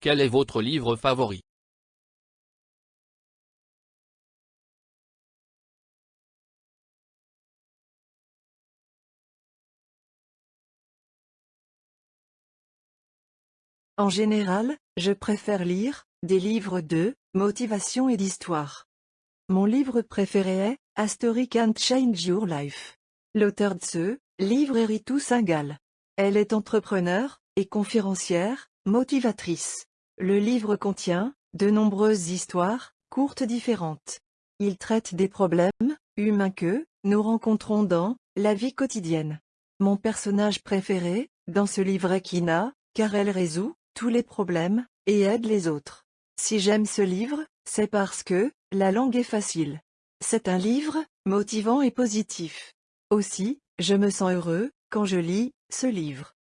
Quel est votre livre favori? En général, je préfère lire des livres de motivation et d'histoire. Mon livre préféré est A Story Can't Change Your Life. L'auteur de ce livre est Ritu Singhal. Elle est entrepreneur et conférencière, motivatrice. Le livre contient de nombreuses histoires courtes différentes. Il traite des problèmes humains que nous rencontrons dans la vie quotidienne. Mon personnage préféré dans ce livre est Kina, car elle résout tous les problèmes, et aide les autres. Si j'aime ce livre, c'est parce que, la langue est facile. C'est un livre, motivant et positif. Aussi, je me sens heureux, quand je lis, ce livre.